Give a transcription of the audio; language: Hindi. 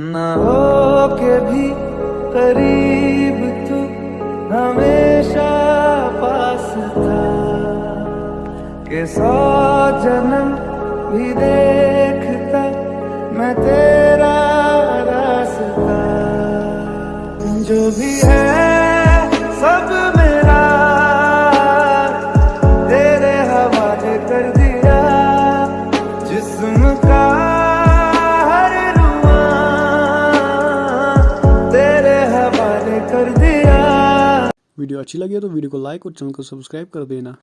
न हो के भी करीब तू हमेशा पास था। के सौ जन्म भी देखता मैं तेरा रास्ता। जो भी है सब मेरा। तेरे हवाले कर दिया जिस्म का कर दिया। वीडियो अच्छी लगी तो वीडियो को लाइक और चैनल को सब्सक्राइब कर देना।